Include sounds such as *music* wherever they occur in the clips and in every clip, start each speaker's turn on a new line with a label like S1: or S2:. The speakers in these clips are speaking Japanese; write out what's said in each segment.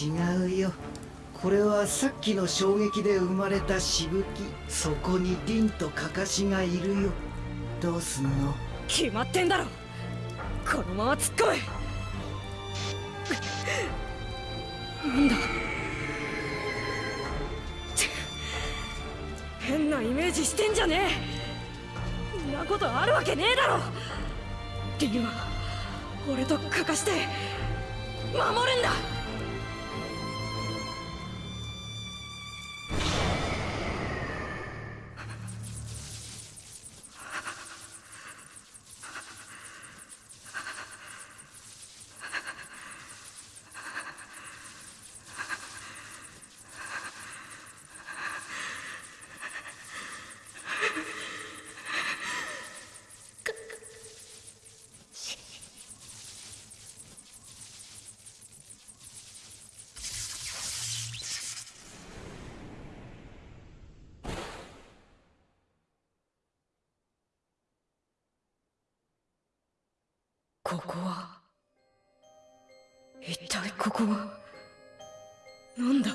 S1: 違うよ。これはさっきの衝撃で生まれたしぶき。そこに凛とカカシがいるよ。どうすんの？
S2: 決まってんだろ。このまま突っ込め。なんだ？変なイメージしてんじゃねえ。んなことあるわけねえだろ。リンは俺とかかして守るんだ。ここは。なんだ？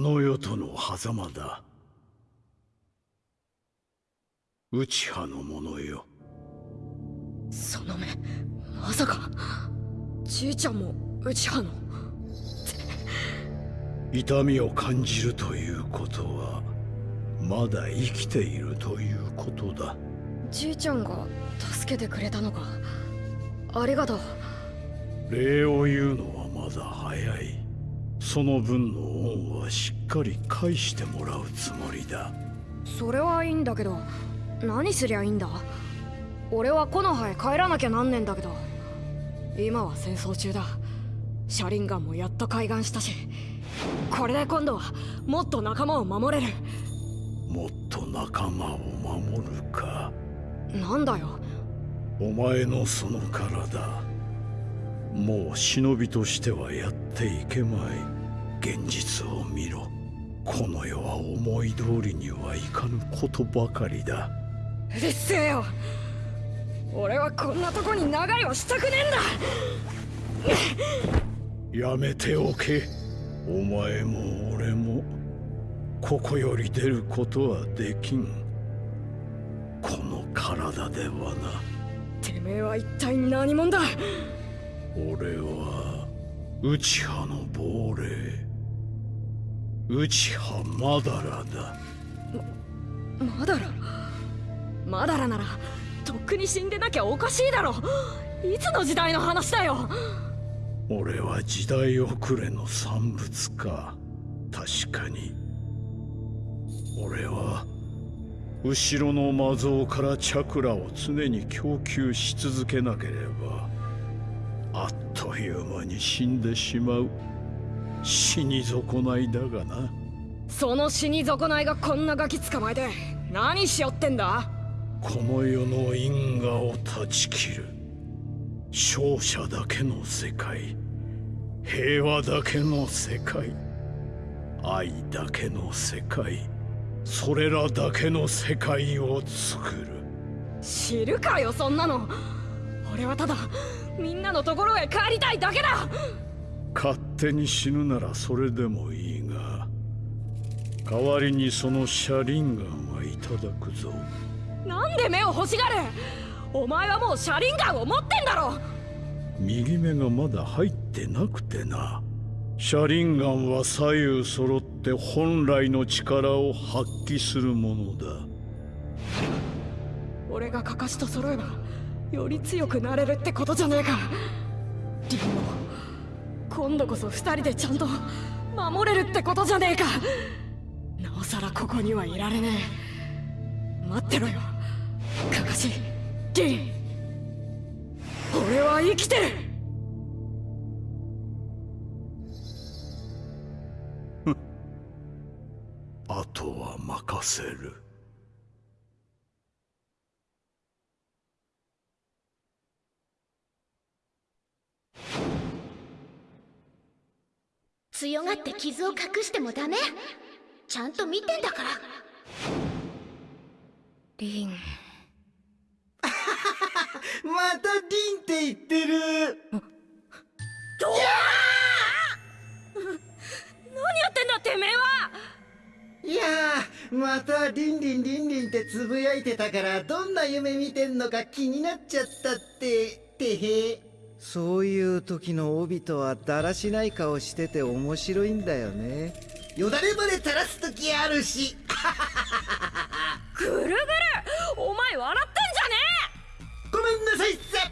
S2: の
S3: 世との狭間だ。内派の者よ。
S2: その目まさか。じいちゃんも内派の。
S3: 痛みを感じるということはまだ生きているということだ。
S2: じいちゃんが助けてくれたのか。ありがとう
S3: 礼を言うのはまだ早いその分の恩はしっかり返してもらうつもりだ。
S2: それはいいんだけど何すりゃいいんだ？俺は木の葉へ帰らなきゃなんねんだけど。今は戦争中だ。車輪ガンもやっと開眼したし。これで今度はもっと仲間を守れる。
S3: もっと仲間を守るか。
S2: なんだよ。
S3: お前のその体もう忍びとしてはやっていけまい。現実を見ろ。この世は思い通りにはいかぬことばかりだ。
S2: うるせえよ。俺はこんなとこに長居をしたくね
S3: えんだ。やめておけ。お前も俺もここより出ることはできん。この体ではな。
S2: てめえは一体何者だ
S3: 俺は内派の亡霊。内派マダラだ。
S2: まマダラ？マダラならとっくに死んでなきゃおかしいだろ。いつの時代の話だよ？
S3: 俺は時代遅れの産物か。確かに。俺は後ろの魔像からチャクラを常に供給し続けなければあっという間に死んでしまう。死に損ないだがな。
S2: その死に損ないがこんなガキ捕まえて何しよってんだ？
S3: この世の因果を断ち切る。勝者だけの世界。平和だけの世界。愛だけの世界。それらだけの世界を作る。
S2: 知るかよそんなの。俺はただみんなのところへ帰りたいだけだ。
S3: 勝手に死ぬならそれでもいいが代わりにその車輪ガンはいただくぞ。
S2: なんで目を欲しがる？お前はもう車輪ガンを持ってんだろ。
S3: 右目がまだ入ってなくてな。車輪ガンは左右揃って本来の力を発揮するものだ。
S2: 俺がカカシと揃えばより強くなれるってことじゃねえか。リンゴ今度こそ二人でちゃんと守れるってことじゃねえか。なおさらここにはいられねえ。待ってろよ。カカシリン。俺は生きてる。
S3: あとは任せる。
S4: 強がって傷を隠してもダメ。ちゃんと見てんだから。
S2: リン。*laughs*
S1: またリンって言ってる。*laughs*
S2: 何やってんだてめえは。い
S1: やーまたリンリンリンリンってつぶやいてたからどんな夢見てんのか気になっちゃったっててへそういう時の帯とはだらしない顔してて面白いんだよね。よだれまで垂らす時あるし。
S2: ぐるぐる。お前笑ってんじゃね
S1: ごめんなさいっす。
S2: え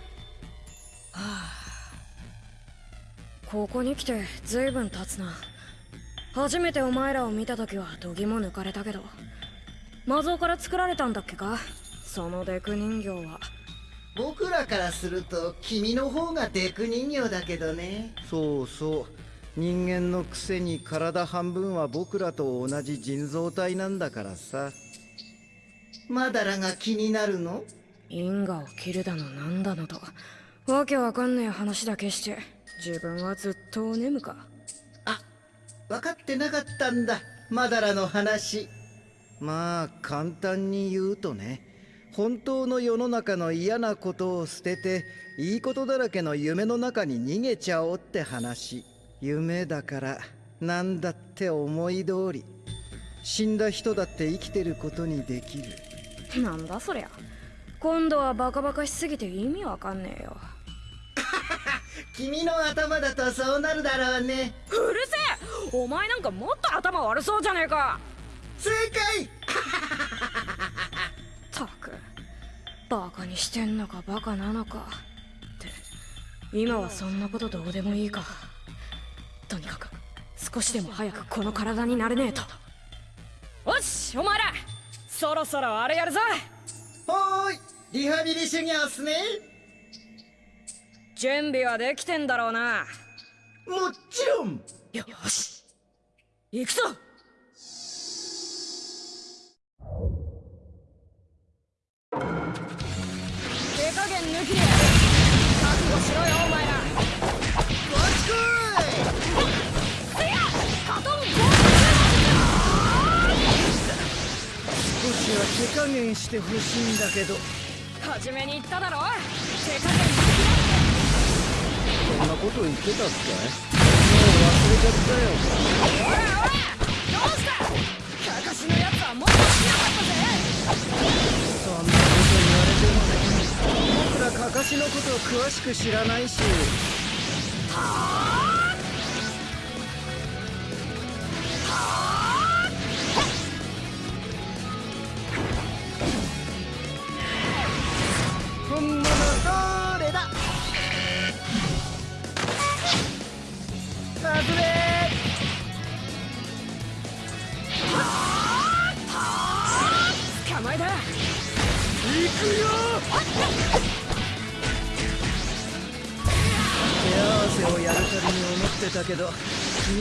S2: ここに来て随分経つな。初めてお前らを見た時は度肝抜かれたけど。魔像から作られたんだっけか？そのデク人形は
S1: 僕らからすると君の方がデク人形だけどね。そうそう。人間のくせに体半分は僕らと同じ人造体なんだからさ。マダラが気になるの？
S2: 因果を切るだのなんだのと。わけわかんねえ話だけして自分はずっとお眠か。
S1: あ分かってなかったんだ。マダラの話。まあ簡単に言うとね本当の世の中の嫌なことを捨てていいことだらけの夢の中に逃げちゃおうって話。夢だから何だって思い通り。死んだ人だって生きてることにできる。
S2: なんだそりゃ。今度はバカバカしすぎて意味わかんねえよ。*laughs*
S1: 君の頭だとそうなるだろうね。
S2: うるせえ。お前なんかもっと頭悪そうじゃねえか。
S1: 正解
S2: バカにしてんのかバカなのか。って。今はそんなことどうでもいいか。とにかく少しでも早くこの体になれねえと。よしお前ら。そろそろあれやるぞ。
S1: ほーいリハビリ修行っすね。
S2: 準備はできてんだろうな。
S1: もちろん。
S2: よし。行くぞ手加減抜きで覚悟しろよお前ら
S1: わちこ
S2: せやカトンゴ
S1: い少しは手加減してほしいんだけど。
S2: 初めに言っただろ手加減
S1: そんなこと言ってたっけもう忘れちゃったよ
S2: おいおいどうしたカカシのやつはもっとしなかったぜ
S1: そんなこと言われてもねカカシのこと詳しく知らないし。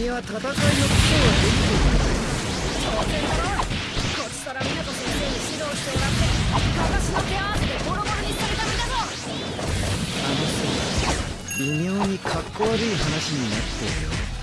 S1: 君は戦いの基礎はできて
S2: 当然だろこっちから湊先生に指導してもらって私の手合わせでボロボロにされた身だぞ
S1: る。微妙にかっこ悪い話になってるよ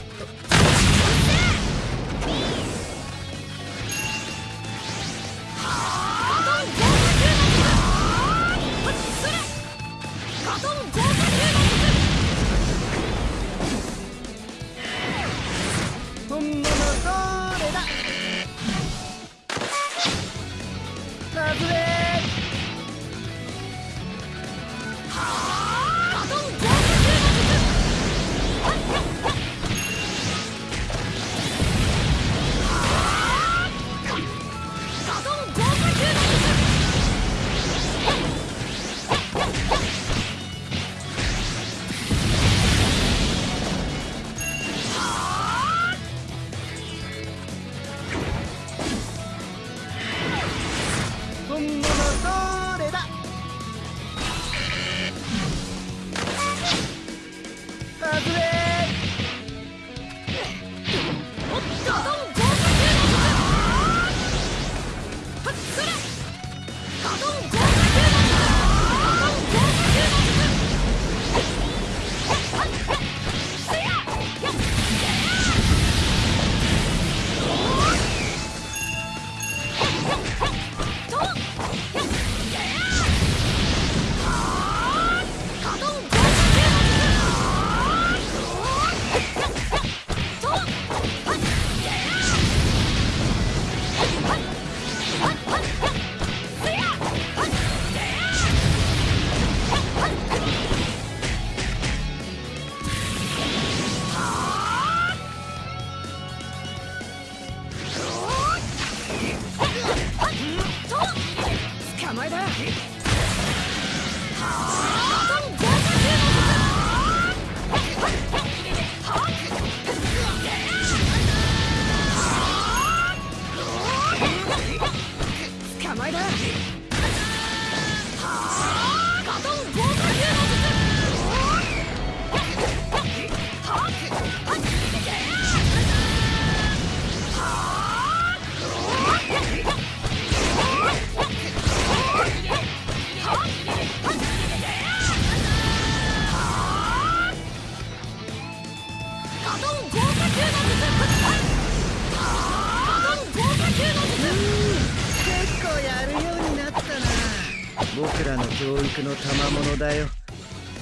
S1: らの教育の賜物だよ。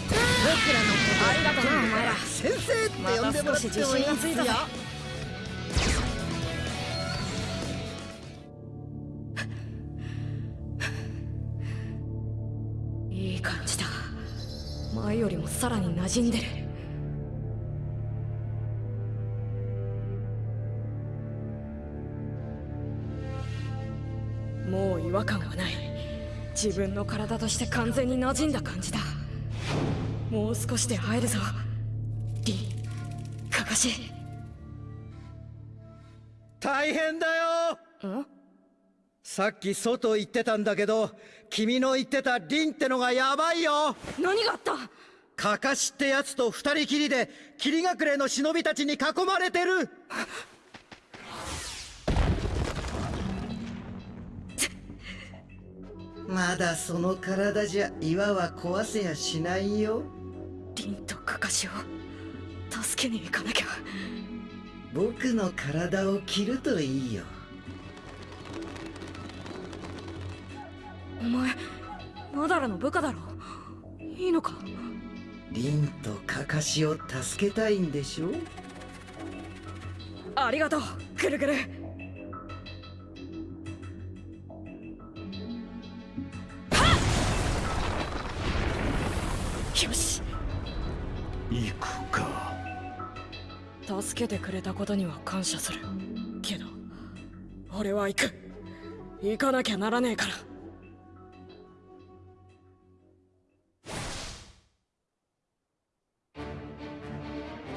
S1: 僕らのこと
S2: ありがとなお前ら
S1: 先生って呼んでもらってもいい
S2: また少し自信がついたぜ
S1: よ。
S2: いい感じだ。前よりもさらに馴染んでる。もう違和感はない自分の体として完全に馴染んだ感じだ。もう少しで会えるぞ。リンカカシ。
S1: 大変だよ。
S2: ん？
S1: さっき外行ってたんだけど君の言ってたリンってのがヤバいよ。
S2: 何があった？
S1: カカシってやつと二人きりで霧隠れの忍びたちに囲まれてるまだその体じゃ岩は壊せやしないよ。
S2: リンとカカシを助けに行かなきゃ。
S1: 僕の体を切るといいよ。
S2: お前マダラの部下だろ？いいのか？
S1: リンとカカシを助けたいんでしょ？
S2: ありがとうぐるぐるけてくれたことには感謝する。けど俺は行く。行かなきゃならねえから。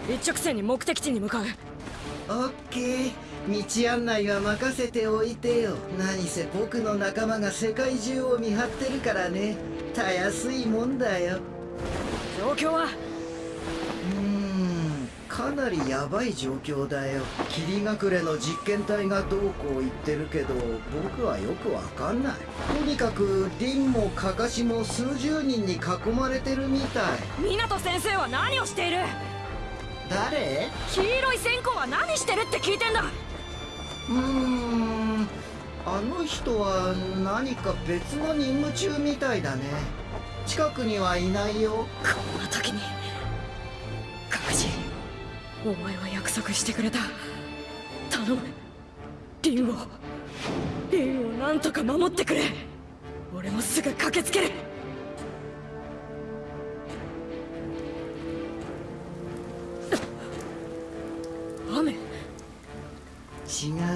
S2: 一直線に目的地に向かう。
S1: オッケー。道案内は任せておいてよ。何せ僕の仲間が世界中を見張ってるからね。たやすいもんだよ。
S2: 状況は
S1: かなりヤバい状況だよ。霧隠れの実験体がどうこう言ってるけど僕はよくわかんない。とにかくリンもカカシも数十人に囲まれてるみたい。
S2: 湊先生は何をしている？
S1: 誰？
S2: 黄色い線香は何してるって聞いてんだ。
S1: うーん。あの人は何か別の任務中みたいだね。近くにはいないよ。
S2: こんな時にお前は約束してくれた。頼む。リンを。リンをなんとか守ってくれ。俺もすぐ駆けつける。雨。
S1: 違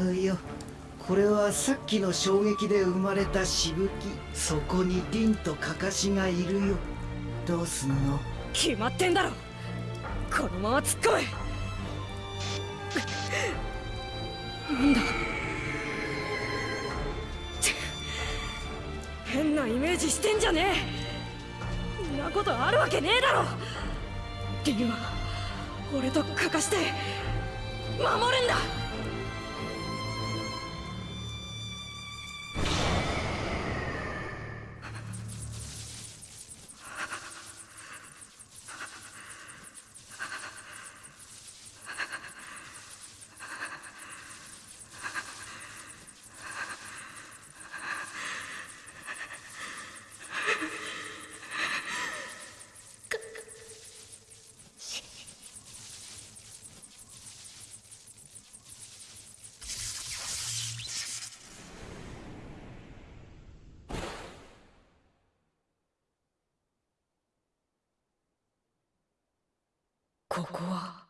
S1: うよ。これはさっきの衝撃で生まれたしぶき。そこにリンとカカシがいるよ。どうすんの？
S2: 決まってんだろ。このまま突っ込めなんだ？変なイメージしてんじゃねえ！んなことあるわけねえだろ！リンは俺とかかして守るんだ！ここは。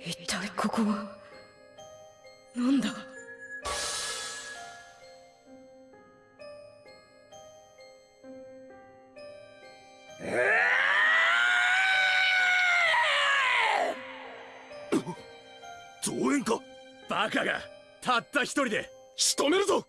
S2: 一体ここは。なんだ？
S3: 増援か？バカがたった一人で仕留めるぞ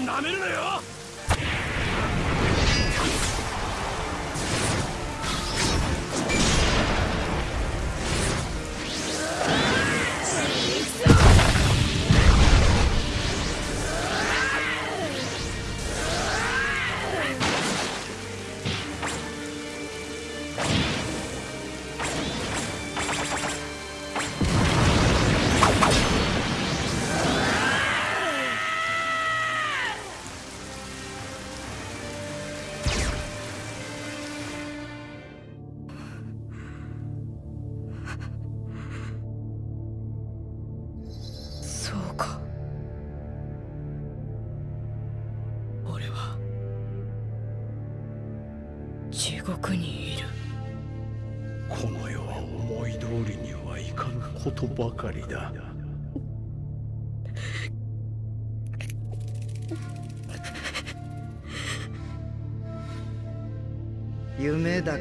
S5: をなめるなよ！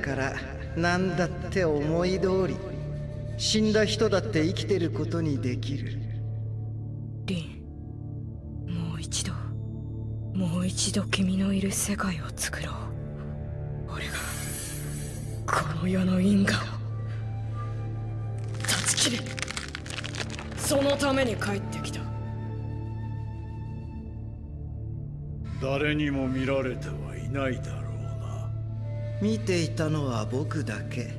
S1: から何だって思い通り死んだ人だって生きてることにできる。
S2: リンもう一度もう一度君のいる世界を作ろう。俺がこの世の因果を。断ち切るそのために帰ってきた。
S3: 誰にも見られてはいないだろう。な
S1: 見ていたのは僕だけ。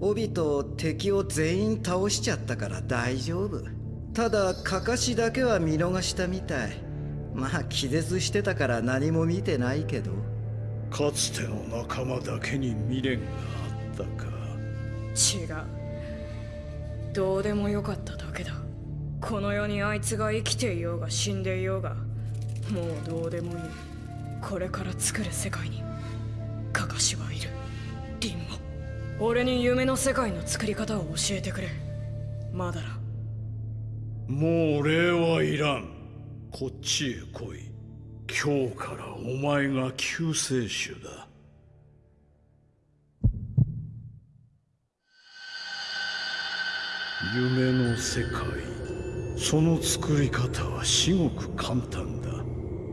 S1: 帯と敵を全員倒しちゃったから大丈夫。ただカカシだけは見逃したみたい。まあ気絶してたから何も見てないけど。
S3: かつての仲間だけに未練があったか。
S2: 違う。どうでもよかっただけだ。この世にあいつが生きていようが死んでいようが。もうどうでもいい。これから作る世界に俺に夢の世界の作り方を教えてくれ。マダラ
S3: もう礼はいらん。こっちへ来い。今日からお前が救世主だ。夢の世界。その作り方は至極簡単だ。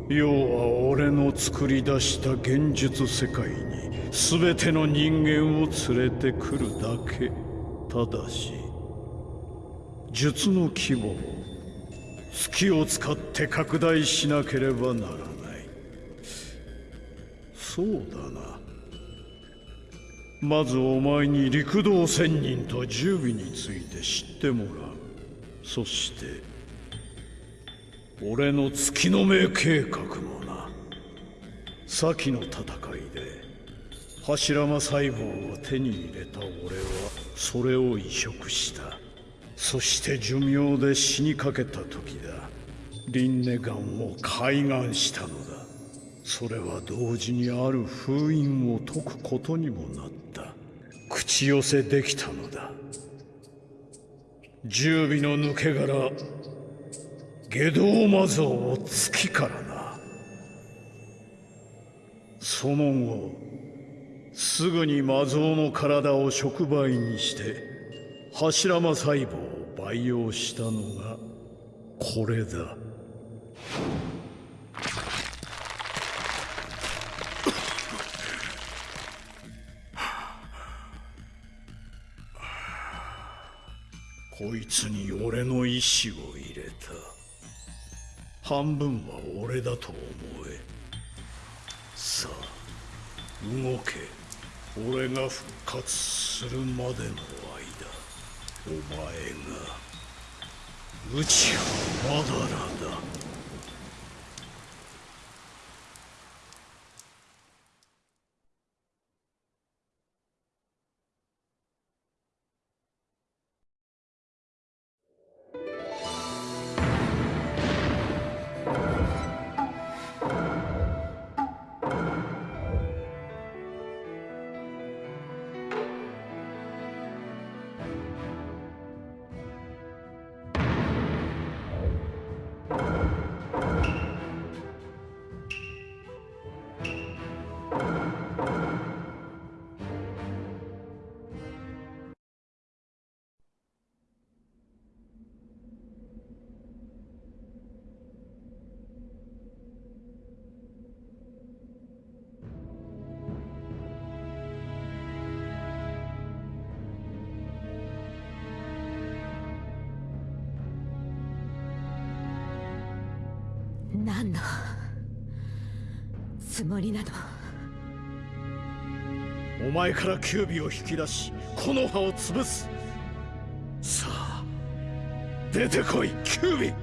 S3: 要は俺の作り出した現実世界に。全ての人間を連れてくるだけ。ただし術の規模を月を使って拡大しなければならない。そうだな。まずお前に陸道仙人と十尾について知ってもらう。そして俺の月の目計画もな。先の戦いで柱間細胞を手に入れた俺はそれを移植した。そして寿命で死にかけた時だ。リンネガンを開眼したのだ。それは同時にある封印を解くことにもなった。口寄せできたのだ。十尾の抜け殻下道魔像を月からな。その後すぐに魔像の体を触媒にして柱間細胞を培養したのがこれだ。こいつに俺の意志を入れた。半分は俺だと思え。さあ動け。俺が復活するまでの間お前が内はまだらだ。
S6: りなの
S3: お前からキュービを引き出し木の葉を潰す。さあ出てこいキュービ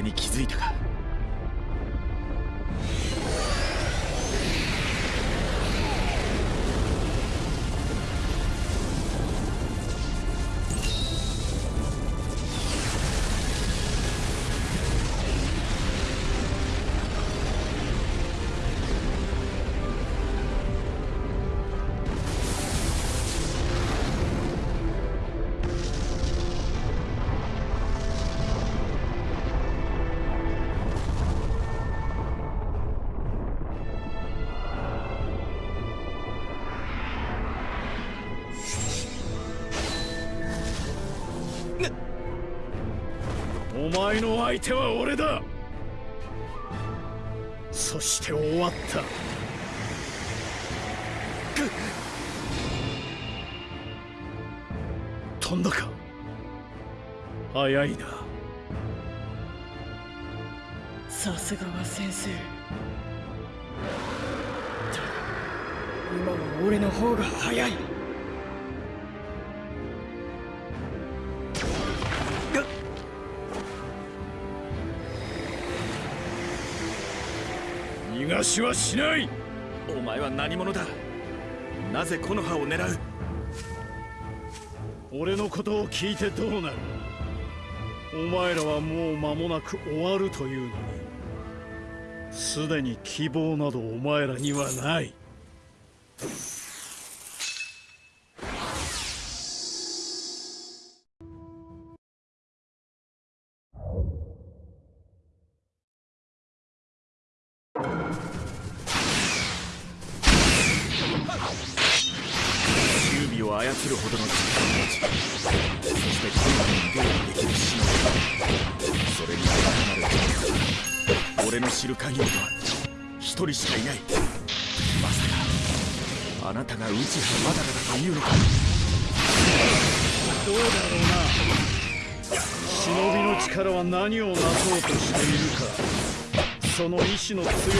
S7: に気づいた
S3: お前の相手は俺だ。そして終わった。飛んだか。早いな。
S2: さすがは先生。今は俺の方が早い。
S3: 私はしない。
S7: お前は何者だ？なぜこの葉を狙う？
S3: 俺のことを聞いてどうなる？お前らはもう間もなく終わるというのに。すでに希望などお前らにはない。
S7: 俺の知る限りでは一人しかいない。まさかあなたが内葉まだらだというのか。
S3: どうだろうな。忍びの力は何をなそうとしているか。その意志の強さで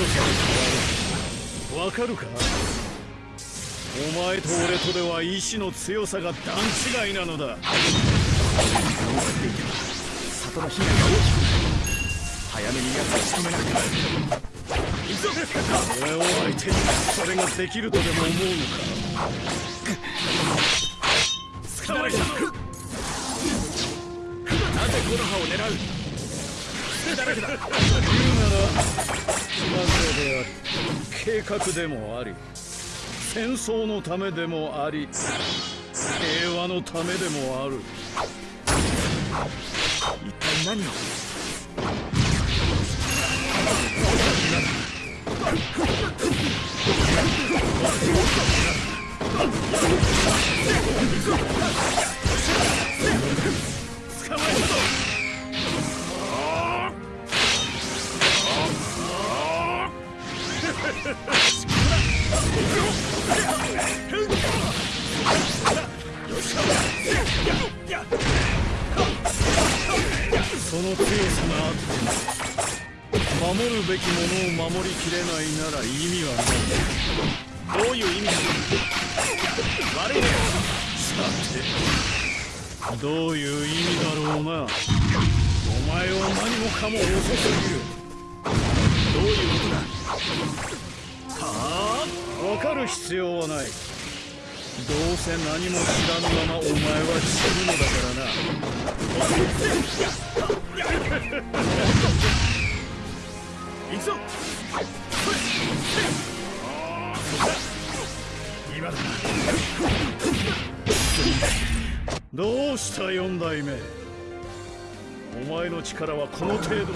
S3: 変わる。わかるか？お前と俺とでは意志の強さが段違いなのだ。
S7: 里の被害が大きくなる早めに奴を仕留めなくては行くぞ
S3: 俺を相手にそれができるとでも思うのか
S7: 捕まえたぞなぜこの葉を狙う誰だ
S3: 言うならなぜであり計画でもあり戦争のためでもあり平和のためでもある。
S7: 一体何を *laughs*
S3: その強さがあっても守るべきものを守りきれないなら意味はない
S7: どういう意味だ悪いね
S3: さてどういう意味だろうなお前は何もかも遅すぎる。
S7: どういうことだはあ
S3: わかる必要はな。いどうせ何も知らぬままお前は死ぬのだからな。
S7: どう
S3: した四代目。お前の力はこの程度。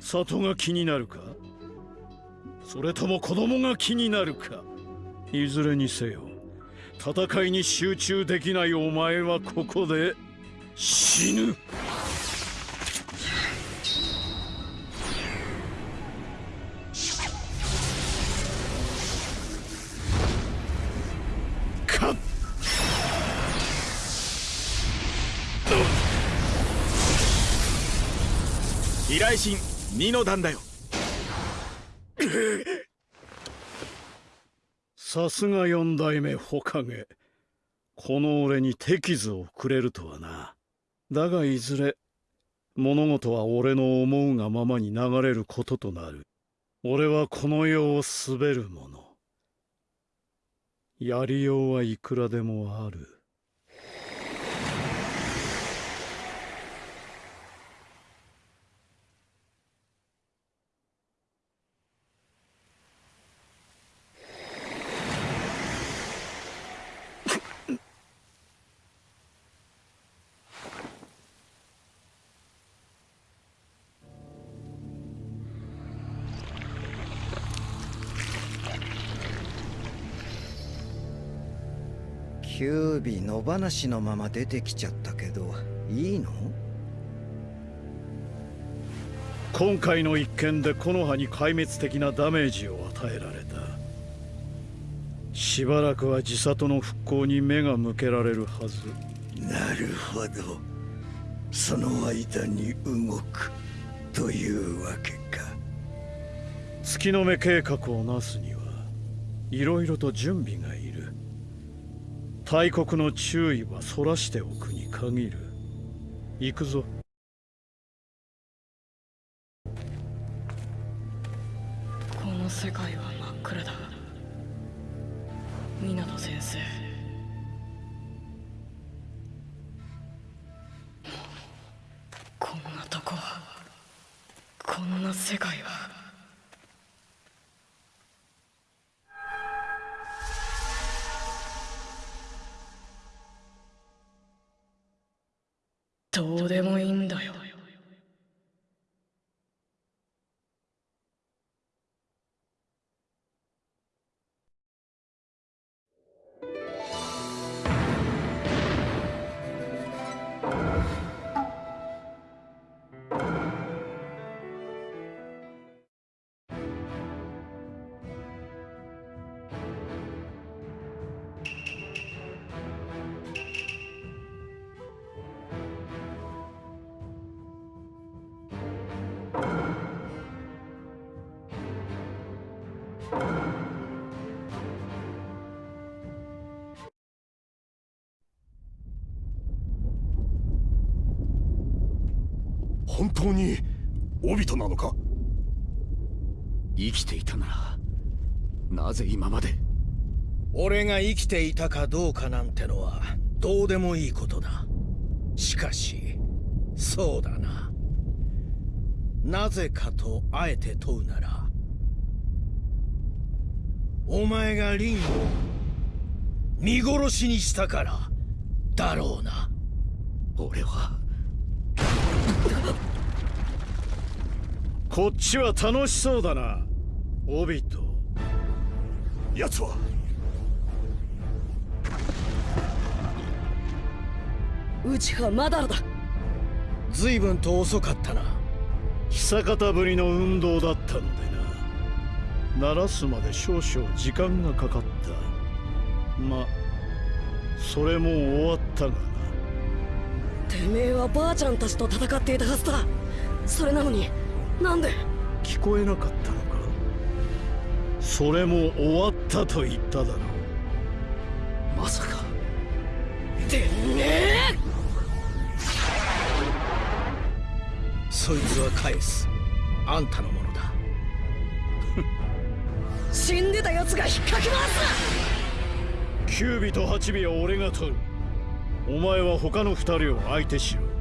S3: 里が気になるか？それとも子供が気になるか？いずれにせよ戦いに集中できないお前はここで死ぬ。
S5: 依頼神二の段だよ。
S3: さすが四代目火影この俺に手傷をくれるとはなだがいずれ物事は俺の思うがままに流れることとなる。俺はこの世を滑る者やりようはいくらでもある。
S1: キュービ野放しのまま出てきちゃったけどいいの？
S3: 今回の一件で木の葉に壊滅的なダメージを与えられた。しばらくは自里の復興に目が向けられるはず。
S8: なるほど。その間に動くというわけか。
S3: 月の目計画をなすにはいろいろと準備がいる大国の注意はそらしておくに限る。行くぞ。
S2: この世界は真っ暗だ。湊先生。こんなとここんな世界は。どうでもいいんだよ。
S8: 本当にオビトなのか？
S5: 生きていたならなぜ今まで？
S9: 俺が生きていたかどうかなんてのはどうでもいいことだ。しかしそうだな。なぜかとあえて問うならお前がリンを見殺しにしたからだろうな。
S5: 俺は *laughs*
S3: こっちは楽しそうだなオビト。
S8: 奴は。
S2: うちはまだだ。
S9: 随分と遅かったな。
S3: 久方ぶりの運動だったのでな鳴らすまで少々時間がかかった。まそれも終わったがな。
S2: てめえはばあちゃんたちと戦っていたはずだ。それなのになんで？
S3: 聞こえなかったのか？それも終わったと言っただろう。
S5: まさか。
S2: てめえ！
S9: そいつは返す。あんたのもの。だ
S2: 死んでた奴が引っかき回す。
S3: 九尾と八尾は俺が取る。お前は他の二人を相手しろ。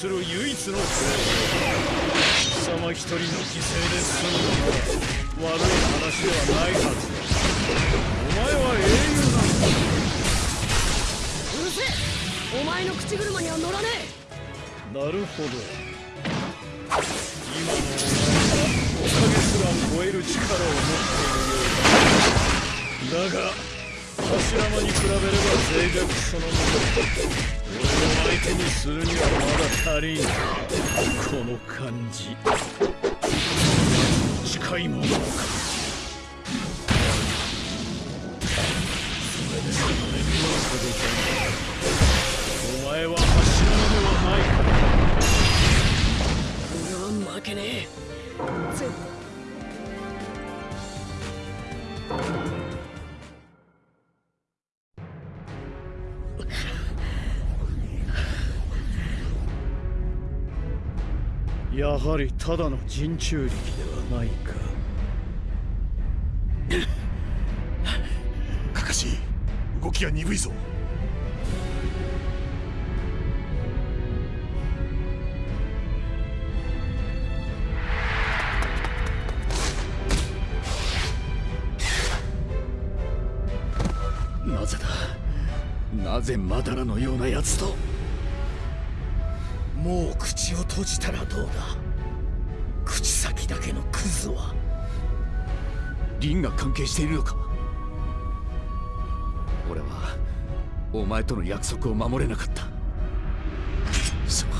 S3: する唯一のプレー貴様一人の犠牲で済むのは悪い話ではないはず。だお前は英雄なんだ
S2: うるせえお前の口車には乗らねえ
S3: なるほど今のお前はおかげすら超える力を持ってい。るようだだが柱間に比べれば脆弱そのもの俺を相手にするにはまだ足りんこの感じ近いものかそれでも俺には届かないお前は柱間ではない。か
S2: 俺は負けねえ絶
S3: やはりただの人中力ではないか。*laughs*
S8: カカシ動きが鈍いぞ。
S5: なぜだ？なぜマダラのような奴と？
S9: もう口を閉じたらどうだ？口先だけのクズは？
S5: リンが関係しているのか？俺はお前との約束を守れなかった。そう。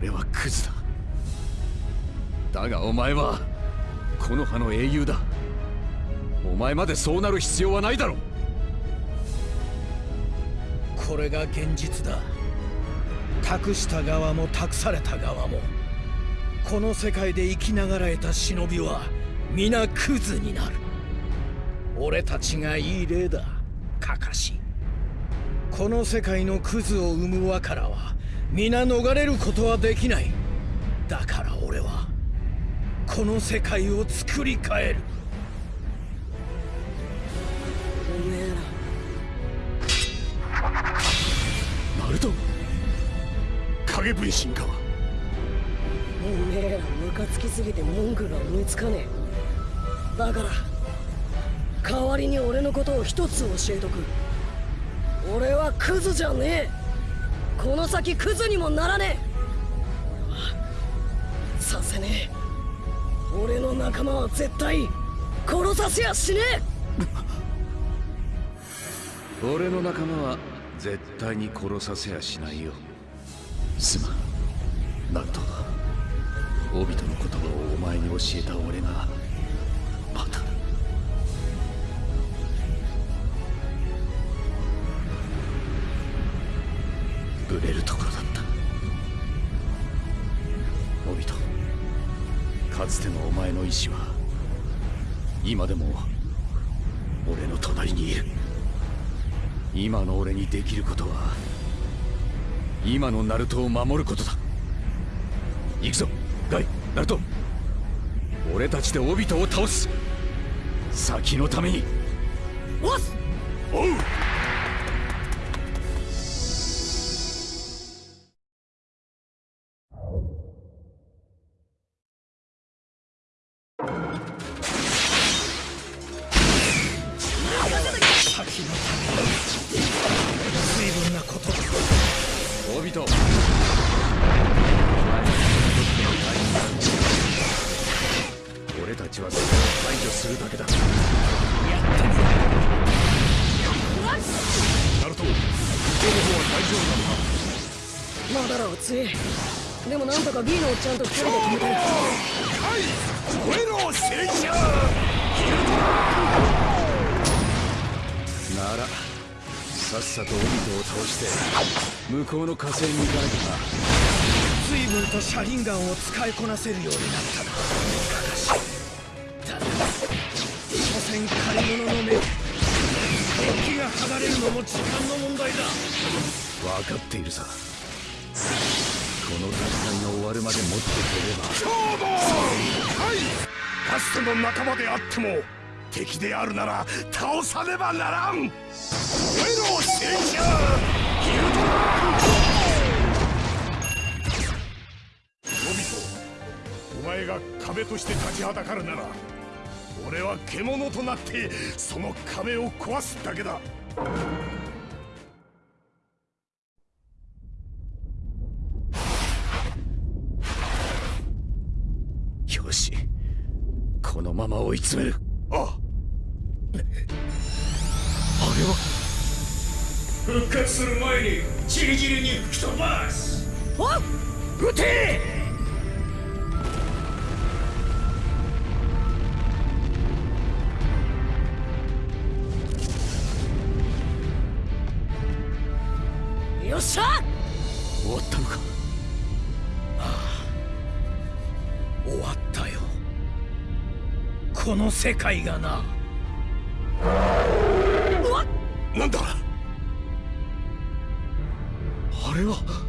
S5: 俺はクズだ。だがお前はこの葉の英雄だ。お前までそうなる必要はないだろう。
S9: これが現実だ託した側も託された側もこの世界で生きながらえた忍びは皆クズになる。俺たちがいい例だカカシ。この世界のクズを生む輪からは皆逃れることはできない。だから俺はこの世界を作り変える。
S8: 影分身か
S2: おめえらムカつきすぎて文句が思いつかねえ。だから代わりに俺のことを一つ教えとく。俺はクズじゃねえ。この先クズにもならねえ。俺はさせねえ。俺の仲間は絶対殺させやしねえ。*laughs*
S5: 俺の仲間は絶対に殺させやしないよすまん。ナルトオビトの言葉をお前に教えた俺がまた。ブレるところだった。オビトかつてのお前の意志は今でも俺の隣にいる。今の俺にできることは今のナルトを守ることだ。行くぞガイナルト。俺たちでオビトを倒す。先のために。
S2: おっす。
S8: おう夫なのか
S2: まだらは強い。でもなんとか B のおっちゃんと二人で止めたよ
S8: 声の戦車
S5: ならさっさとオビトを倒して向こうの火星に行かなきゃな
S9: 随分と車輪ガンを使いこなせるようになったなカカシ所詮借り物の目デッキが剥がれるのも時間の問題だ。
S5: 分かっているさ。の戦いが終わるまで持ってくれば。
S8: 勝負。はい。かつての仲間であっても敵であるなら倒さねばならん。燃えろ戦車ヒルドラノビトお前が壁として立ちはだかるなら俺は獣となってその壁を壊すだけだ
S5: のまま追い詰める。
S8: あ
S5: あ。れは？
S9: 復活する前にチリチリに吹き飛ばす。
S5: 撃て
S9: この世界がな。
S8: なんだ？
S5: あれは？